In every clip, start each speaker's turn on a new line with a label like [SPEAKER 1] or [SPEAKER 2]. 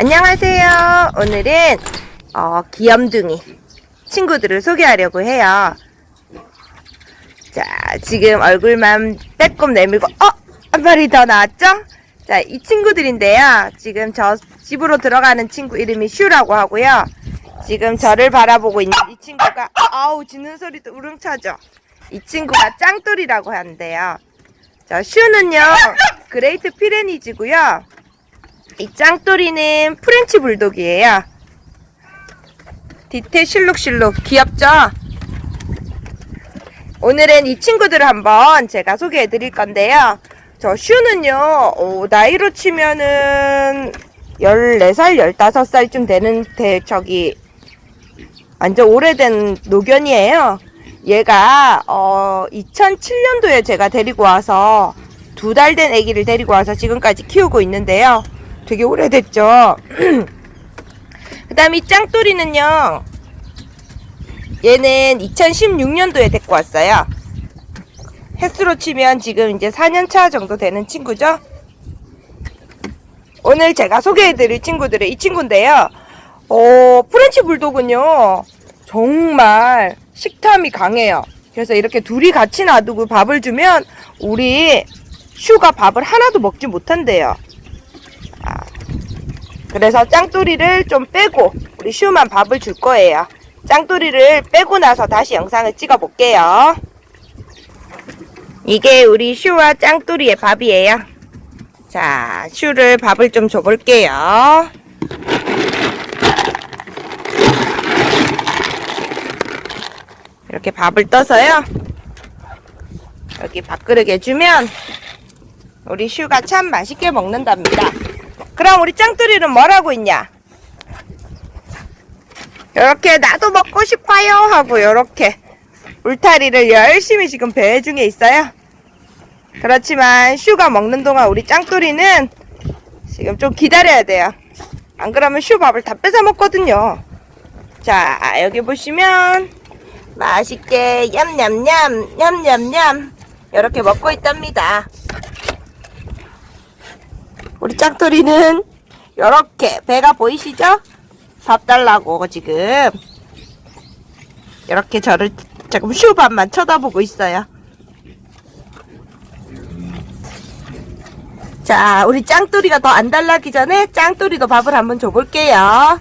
[SPEAKER 1] 안녕하세요. 오늘은 어, 귀염둥이 친구들을 소개하려고 해요. 자, 지금 얼굴만 빼꼼 내밀고 어? 한 마리 더 나왔죠? 자, 이 친구들인데요. 지금 저 집으로 들어가는 친구 이름이 슈라고 하고요. 지금 저를 바라보고 있는 이 친구가 아우 짖는 소리도 우렁차죠? 이 친구가 짱돌이라고 하는데요. 저 슈는요. 그레이트 피레니즈고요. 이 짱돌이는 프렌치 불독이에요. 뒤태 실룩실룩 귀엽죠? 오늘은 이 친구들을 한번 제가 소개해 드릴 건데요. 저 슈는요, 어, 나이로 치면은 14살, 15살쯤 되는 대, 저기, 완전 오래된 노견이에요. 얘가, 어, 2007년도에 제가 데리고 와서 두 달 된 아기를 데리고 와서 지금까지 키우고 있는데요. 되게 오래됐죠. 그 다음 이 짱돌이는요. 얘는 2016년도에 데리고 왔어요. 햇수로 치면 지금 이제 4년차 정도 되는 친구죠. 오늘 제가 소개해드릴 친구들은 이 친구인데요. 어, 프렌치 불독은요. 정말 식탐이 강해요. 그래서 이렇게 둘이 같이 놔두고 밥을 주면 우리 슈가 밥을 하나도 먹지 못한대요. 그래서 짱돌이를 좀 빼고 우리 슈만 밥을 줄 거예요. 짱돌이를 빼고 나서 다시 영상을 찍어 볼게요. 이게 우리 슈와 짱돌이의 밥이에요. 자, 슈를 밥을 좀 줘볼게요. 이렇게 밥을 떠서요. 여기 밥그릇에 주면 우리 슈가 참 맛있게 먹는답니다. 그럼 우리 짱돌이는 뭘 하고 있냐? 이렇게 나도 먹고 싶어요 하고 이렇게 울타리를 열심히 지금 배회 중에 있어요. 그렇지만 슈가 먹는 동안 우리 짱돌이는 지금 좀 기다려야 돼요. 안 그러면 슈 밥을 다 뺏어 먹거든요. 자 여기 보시면 맛있게 냠냠냠 냠냠냠 이렇게 먹고 있답니다. 우리 짱돌이는 이렇게 배가 보이시죠? 밥 달라고 지금 이렇게 저를 조금 슈밥만 쳐다보고 있어요. 자, 우리 짱돌이가 더 안 달라기 전에 짱돌이도 밥을 한번 줘볼게요.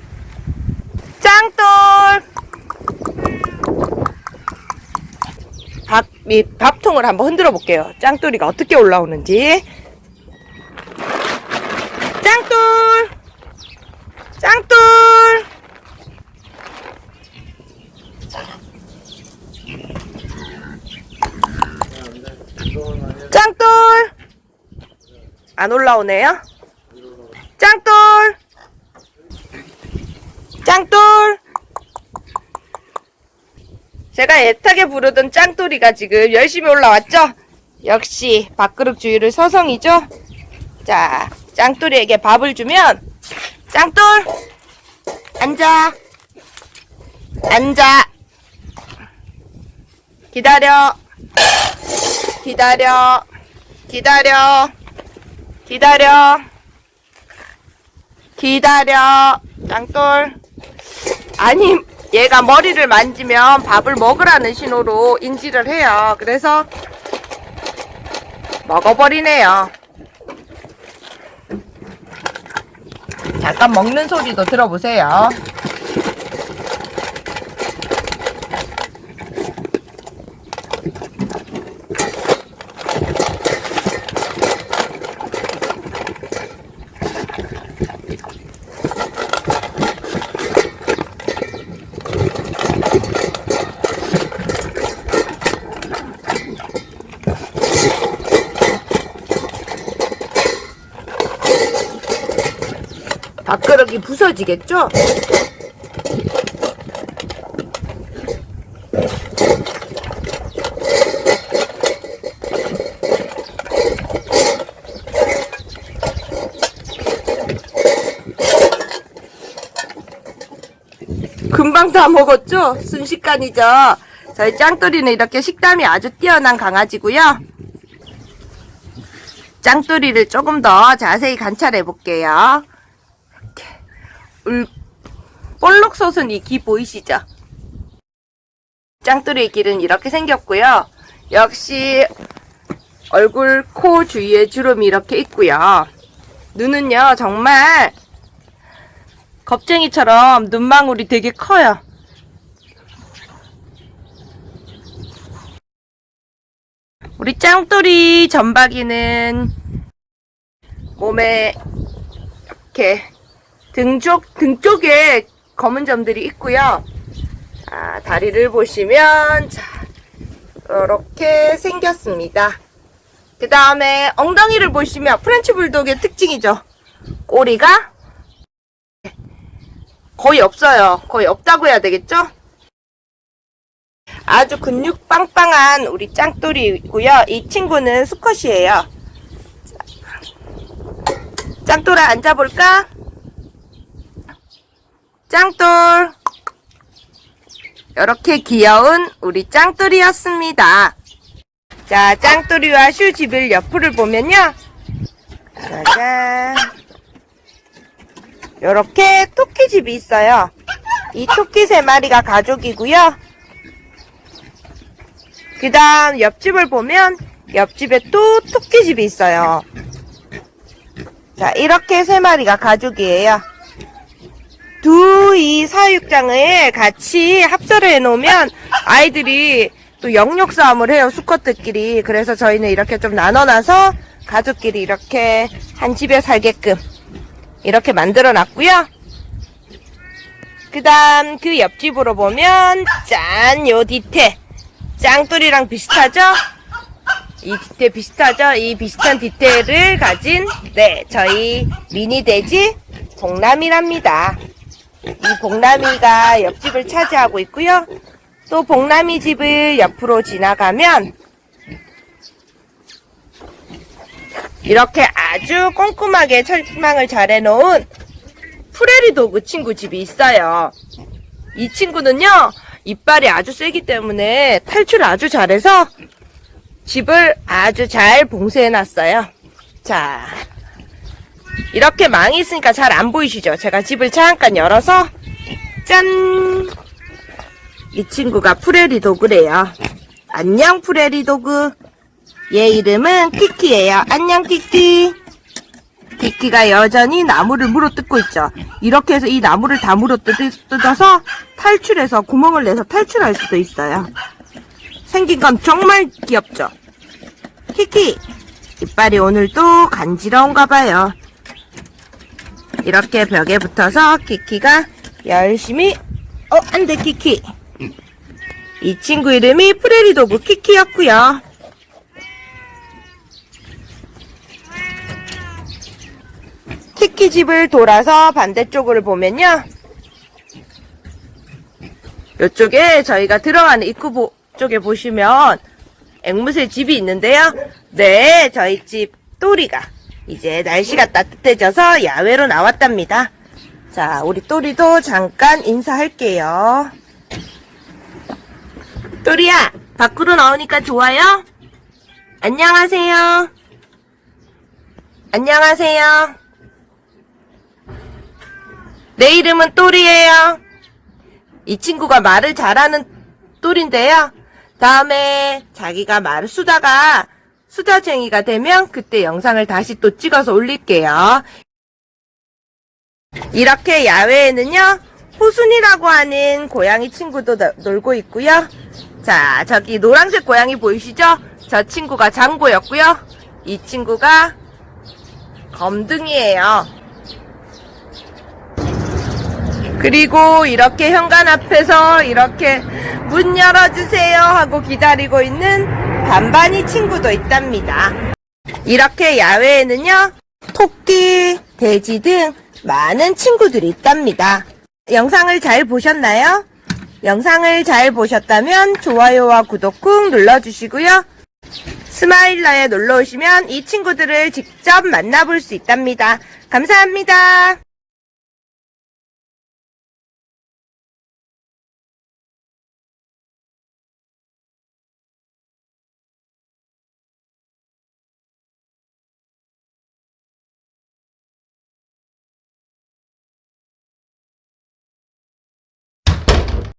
[SPEAKER 1] 짱돌! 밥, 이 밥통을 한번 흔들어 볼게요. 짱돌이가 어떻게 올라오는지. 짱돌! 짱돌! 짱돌! 안 올라오네요? 짱돌! 짱돌! 제가 애타게 부르던 짱돌이가 지금 열심히 올라왔죠? 역시 밥그릇 주위를 서성이죠? 자, 짱돌이에게 밥을 주면 짱돌 앉아 앉아. 기다려 기다려 기다려 기다려 기다려. 짱돌. 아니 얘가 머리를 만지면 밥을 먹으라는 신호로 인지를 해요. 그래서 먹어버리네요 잠깐 먹는 소리도 들어보세요. 밥그릇이 부서지겠죠? 금방 다 먹었죠? 순식간이죠? 저희 짱돌이는 이렇게 식담이 아주 뛰어난 강아지고요. 짱돌이를 조금 더 자세히 관찰해 볼게요. 울, 볼록 솟은 이귀 보이시죠? 짱돌이의 길은 이렇게 생겼고요. 역시 얼굴, 코 주위에 주름이 이렇게 있고요. 눈은요, 정말 겁쟁이처럼 눈망울이 되게 커요. 우리 짱돌이 점박이는 몸에 이렇게 등 쪽, 등 쪽에 검은 점들이 있고요. 자, 다리를 보시면, 자, 이렇게 생겼습니다. 그 다음에 엉덩이를 보시면 프렌치 불독의 특징이죠. 꼬리가 거의 없어요. 거의 없다고 해야 되겠죠? 아주 근육 빵빵한 우리 짱돌이고요. 이 친구는 수컷이에요. 짱돌아 앉아볼까? 짱돌 이렇게 귀여운 우리 짱돌이였습니다. 자, 짱돌이와 슈집을 옆을 보면요. 짜잔. 이렇게 토끼집이 있어요. 이 토끼 세 마리가 가족이고요. 그 다음 옆집을 보면 옆집에 또 토끼집이 있어요. 자, 이렇게 세 마리가 가족이에요. 두 이 사 육장을 같이 합사를 해놓으면 아이들이 또 영역 싸움을 해요, 수컷들끼리. 그래서 저희는 이렇게 좀 나눠놔서 가족끼리 이렇게 한 집에 살게끔 이렇게 만들어 놨고요. 그 다음 그 옆집으로 보면 짠, 요 뒤태. 짱돌이랑 비슷하죠? 이 뒤태 비슷하죠? 이 비슷한 뒤태를 가진 네 저희 미니 돼지 복남이랍니다. 이 복남이가 옆집을 차지하고 있고요. 또 복남이 집을 옆으로 지나가면 이렇게 아주 꼼꼼하게 철망을 잘 해놓은 프레리 도그 친구 집이 있어요. 이 친구는요, 이빨이 아주 세기 때문에 탈출을 아주 잘해서 집을 아주 잘 봉쇄해놨어요. 자, 이렇게 망이 있으니까 잘 안 보이시죠? 제가 집을 잠깐 열어서, 짠! 이 친구가 프레리 도그래요. 안녕, 프레리 도그. 얘 이름은 키키예요. 안녕, 키키. 키키가 여전히 나무를 물어뜯고 있죠. 이렇게 해서 이 나무를 다 물어뜯어서 탈출해서 구멍을 내서 탈출할 수도 있어요. 생긴 건 정말 귀엽죠? 키키! 이빨이 오늘도 간지러운가 봐요. 이렇게 벽에 붙어서 키키가 열심히 어, 안 돼, 키키. 이 친구 이름이 프레리도그 키키였고요. 키키 집을 돌아서 반대쪽을 보면요. 이쪽에 저희가 들어가는 입구 보- 쪽에 보시면 앵무새 집이 있는데요. 네, 저희 집 또리가 이제 날씨가 따뜻해져서 야외로 나왔답니다. 자, 우리 또리도 잠깐 인사할게요. 또리야, 밖으로 나오니까 좋아요? 안녕하세요. 안녕하세요. 내 이름은 또리예요. 이 친구가 말을 잘하는 또리인데요. 다음에 자기가 말을 쓰다가 수다쟁이가 되면 그때 영상을 다시 또 찍어서 올릴게요. 이렇게 야외에는요, 호순이라고 하는 고양이 친구도 너- 놀고 있고요. 자, 저기 노란색 고양이 보이시죠? 저 친구가 장고였고요. 이 친구가 검둥이에요. 그리고 이렇게 현관 앞에서 이렇게 문 열어주세요 하고 기다리고 있는 반반이 친구도 있답니다. 이렇게 야외에는요, 토끼, 돼지 등 많은 친구들이 있답니다. 영상을 잘 보셨나요? 영상을 잘 보셨다면 좋아요와 구독 꾹 눌러주시고요. 스마일러에 놀러 오시면 이 친구들을 직접 만나볼 수 있답니다. 감사합니다.